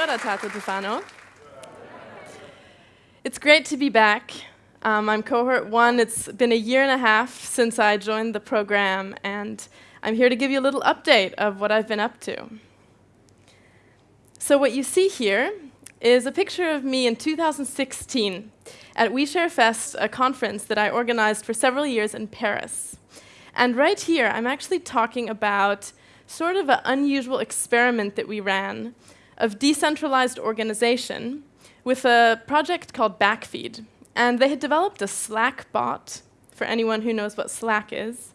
Ora, Tato Tefano. It's great to be back. Um, I'm cohort one. It's been a year and a half since I joined the program, and I'm here to give you a little update of what I've been up to. So what you see here is a picture of me in 2016 at OuiShare Fest, a conference that I organized for several years in Paris. And right here, I'm actually talking about sort of an unusual experiment that we ran of decentralized organization with a project called Backfeed. And they had developed a Slack bot, for anyone who knows what Slack is,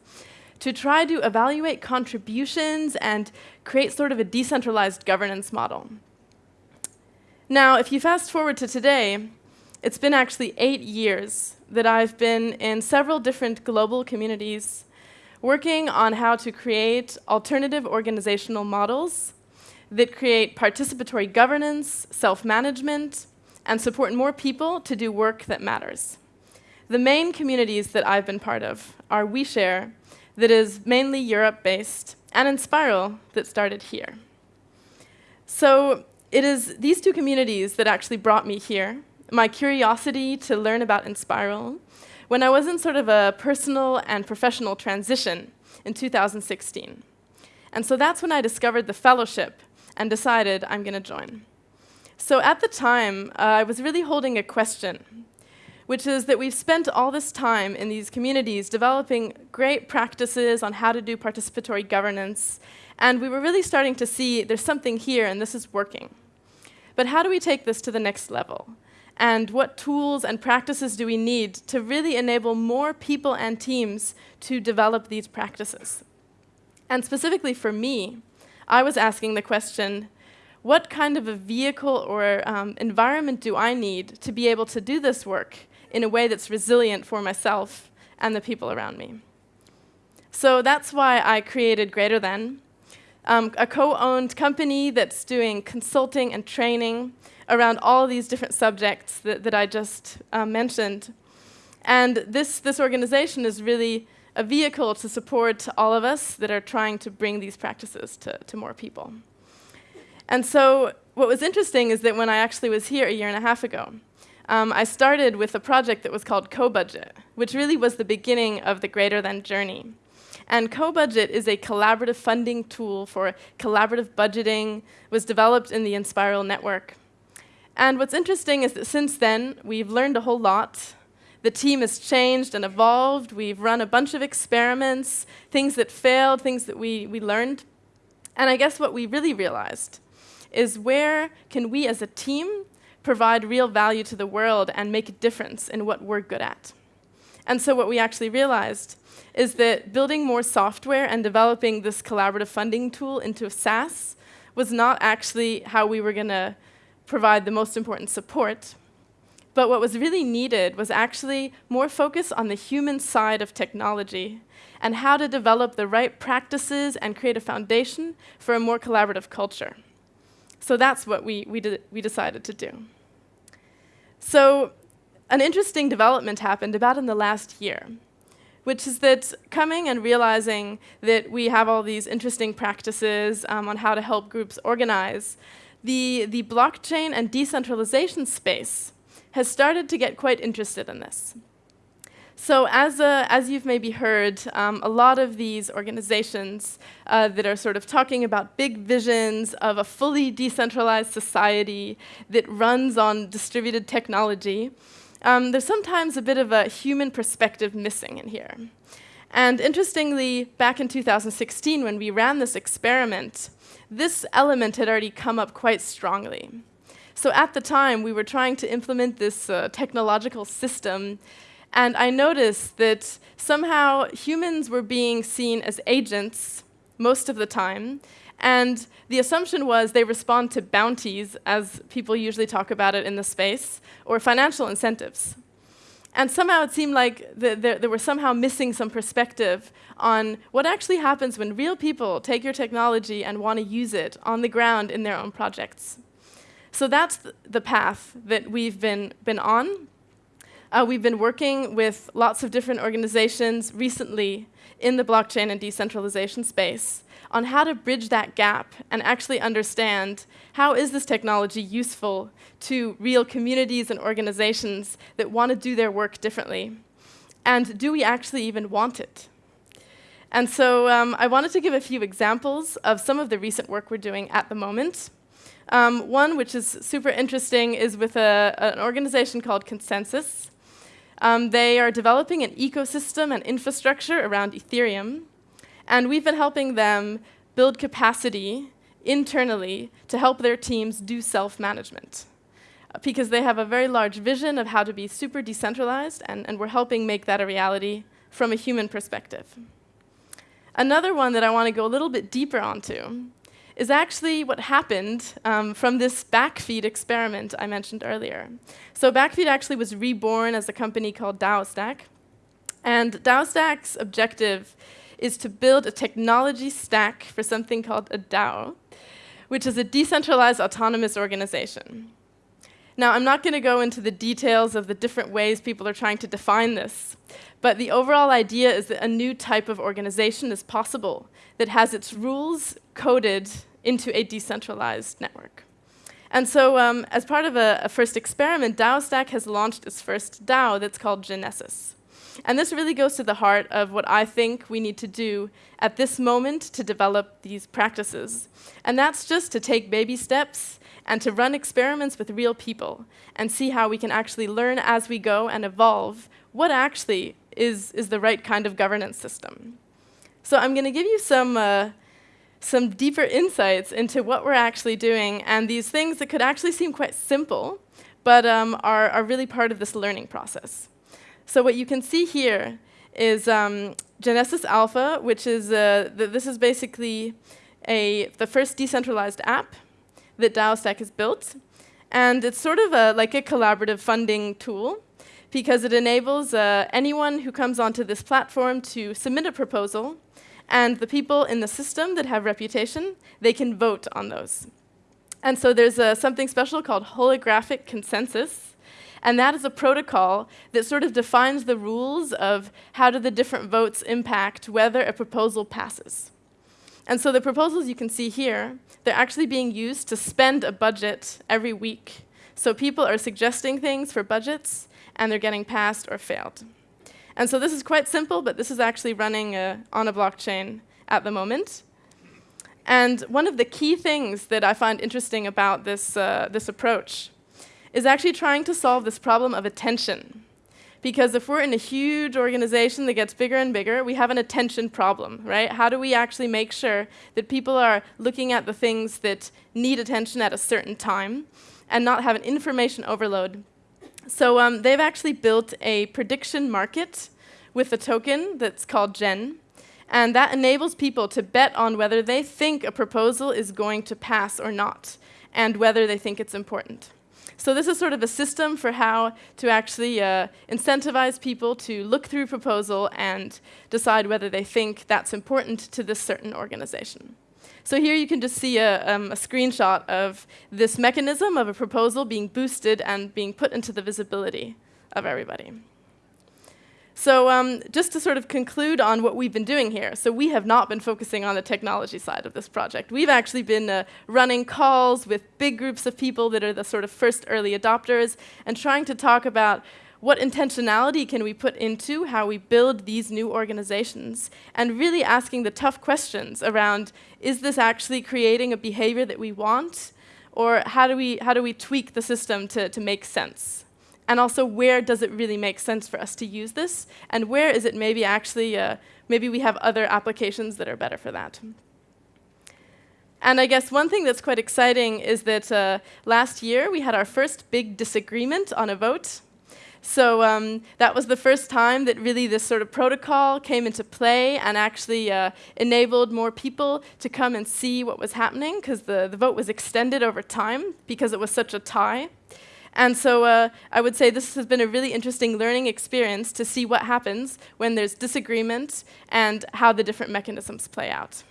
to try to evaluate contributions and create sort of a decentralized governance model. Now, if you fast forward to today, it's been actually eight years that I've been in several different global communities working on how to create alternative organizational models that create participatory governance, self-management, and support more people to do work that matters. The main communities that I've been part of are OuiShare, that is mainly Europe-based, and Enspiral, that started here. So it is these two communities that actually brought me here, my curiosity to learn about Enspiral, when I was in sort of a personal and professional transition in 2016. And so that's when I discovered the fellowship and decided I'm going to join. So at the time, uh, I was really holding a question, which is that we've spent all this time in these communities developing great practices on how to do participatory governance, and we were really starting to see there's something here and this is working. But how do we take this to the next level? And what tools and practices do we need to really enable more people and teams to develop these practices? And specifically for me, I was asking the question, what kind of a vehicle or um, environment do I need to be able to do this work in a way that's resilient for myself and the people around me? So that's why I created Greater Than, um, a co-owned company that's doing consulting and training around all these different subjects that, that I just uh, mentioned. And this, this organization is really a vehicle to support all of us that are trying to bring these practices to, to more people. And so what was interesting is that when I actually was here a year and a half ago, um, I started with a project that was called CoBudget, which really was the beginning of the Greater Than journey. And CoBudget is a collaborative funding tool for collaborative budgeting, was developed in the Enspiral network. And what's interesting is that since then, we've learned a whole lot. The team has changed and evolved. We've run a bunch of experiments, things that failed, things that we, we learned. And I guess what we really realized is where can we as a team provide real value to the world and make a difference in what we're good at. And so what we actually realized is that building more software and developing this collaborative funding tool into a SaaS was not actually how we were going to provide the most important support. But what was really needed was actually more focus on the human side of technology and how to develop the right practices and create a foundation for a more collaborative culture. So that's what we, we, we decided to do. So an interesting development happened about in the last year, which is that coming and realizing that we have all these interesting practices um, on how to help groups organize, the, the blockchain and decentralization space has started to get quite interested in this. So as, as you've maybe heard, um, a lot of these organizations uh, that are sort of talking about big visions of a fully decentralized society that runs on distributed technology, um, there's sometimes a bit of a human perspective missing in here. And interestingly, back in 2016, when we ran this experiment, this element had already come up quite strongly. So at the time, we were trying to implement this uh, technological system and I noticed that somehow humans were being seen as agents most of the time. And the assumption was they respond to bounties, as people usually talk about it in the space, or financial incentives. And somehow it seemed like the, the, they were somehow missing some perspective on what actually happens when real people take your technology and want to use it on the ground in their own projects. So that's the path that we've been, been on. uh, we've been working with lots of different organizations recently in the blockchain and decentralization space on how to bridge that gap and actually understand how is this technology useful to real communities and organizations that want to do their work differently? And do we actually even want it? And so um, I wanted to give a few examples of some of the recent work we're doing at the moment. Um, one, which is super interesting, is with a, an organization called ConsenSys. Um, they are developing an ecosystem and infrastructure around Ethereum, and we've been helping them build capacity internally to help their teams do self-management. Uh, because they have a very large vision of how to be super decentralized, and, and we're helping make that a reality from a human perspective. Another one that I want to go a little bit deeper onto is actually what happened um, from this Backfeed experiment I mentioned earlier. So Backfeed actually was reborn as a company called DAOstack. And DAOstack's objective is to build a technology stack for something called a DAO, which is a decentralized autonomous organization. Now, I'm not going to go into the details of the different ways people are trying to define this, but the overall idea is that a new type of organization is possible that has its rules coded into a decentralized network. And so um, as part of a, a, first experiment, DAOstack has launched its first DAO that's called Genesis. And this really goes to the heart of what I think we need to do at this moment to develop these practices. And that's just to take baby steps and to run experiments with real people and see how we can actually learn as we go and evolve what actually is, is the right kind of governance system. So I'm going to give you some, uh, some deeper insights into what we're actually doing and these things that could actually seem quite simple, but um, are, are really part of this learning process. So what you can see here is um, Genesis Alpha, which is, uh, th this is basically a, the first decentralized app that DAOstack has built. And it's sort of a, like a collaborative funding tool because it enables uh, anyone who comes onto this platform to submit a proposal and the people in the system that have reputation, they can vote on those. And so there's uh, something special called holographic consensus, and that is a protocol that sort of defines the rules of how do the different votes impact whether a proposal passes. And so the proposals you can see here, they're actually being used to spend a budget every week. So people are suggesting things for budgets, and they're getting passed or failed. And so this is quite simple, but this is actually running uh, on a blockchain at the moment. And one of the key things that I find interesting about this, uh, this approach is actually trying to solve this problem of attention. Because if we're in a huge organization that gets bigger and bigger, we have an attention problem, right? How do we actually make sure that people are looking at the things that need attention at a certain time and not have an information overload? So um, they've actually built a prediction market with a token that's called Gen. And that enables people to bet on whether they think a proposal is going to pass or not, and whether they think it's important. So this is sort of a system for how to actually uh, incentivize people to look through proposal and decide whether they think that's important to this certain organization. So here you can just see a, um, a, screenshot of this mechanism of a proposal being boosted and being put into the visibility of everybody. So um, just to sort of conclude on what we've been doing here, so we have not been focusing on the technology side of this project. We've actually been uh, running calls with big groups of people that are the sort of first early adopters and trying to talk about what intentionality can we put into how we build these new organizations and really asking the tough questions around is this actually creating a behavior that we want or how do we, how do we tweak the system to, to make sense? And also where does it really make sense for us to use this, and where is it maybe actually, uh, maybe we have other applications that are better for that. And I guess one thing that's quite exciting is that uh, last year we had our first big disagreement on a vote. So um, that was the first time that really this sort of protocol came into play and actually uh, enabled more people to come and see what was happening because the, the vote was extended over time because it was such a tie. And so uh, I would say this has been a really interesting learning experience to see what happens when there's disagreement and how the different mechanisms play out.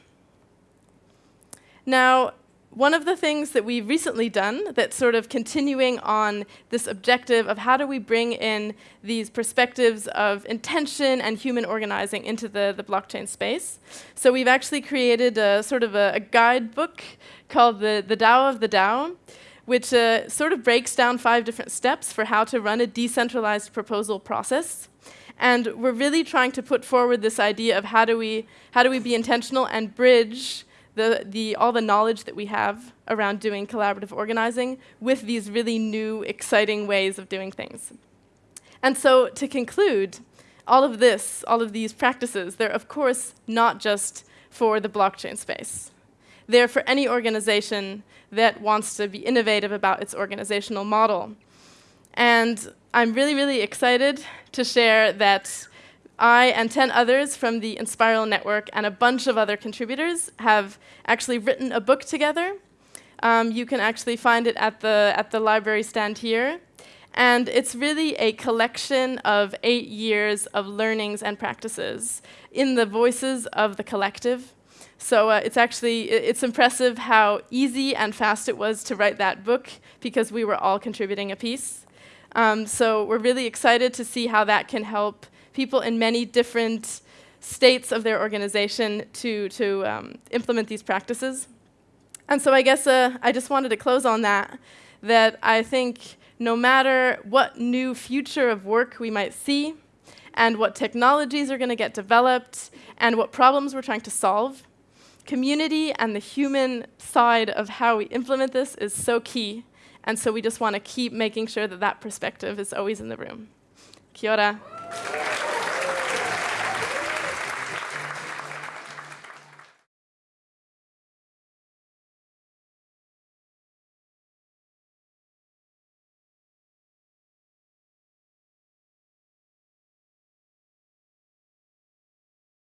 Now, one of the things that we've recently done that's sort of continuing on this objective of how do we bring in these perspectives of intention and human organizing into the, the blockchain space. So we've actually created a sort of a, a guidebook called the, the DAO of the DAO, which uh, sort of breaks down five different steps for how to run a decentralized proposal process. And we're really trying to put forward this idea of how do we, how do we be intentional and bridge the, the, all the knowledge that we have around doing collaborative organizing with these really new, exciting ways of doing things. And so to conclude, all of this, all of these practices, they're of course not just for the blockchain space. They're for any organization that wants to be innovative about its organizational model. And I'm really, really excited to share that I and 10 others from the Enspiral Network and a bunch of other contributors have actually written a book together. Um, you can actually find it at the, at the library stand here. And it's really a collection of eight years of learnings and practices in the voices of the collective. So uh, it's actually, it's impressive how easy and fast it was to write that book because we were all contributing a piece. Um, so we're really excited to see how that can help people in many different states of their organization to, to um, implement these practices. And so I guess uh, I just wanted to close on that, that I think no matter what new future of work we might see, and what technologies are going to get developed, and what problems we're trying to solve, community and the human side of how we implement this is so key. And so we just want to keep making sure that that perspective is always in the room. Kia ora.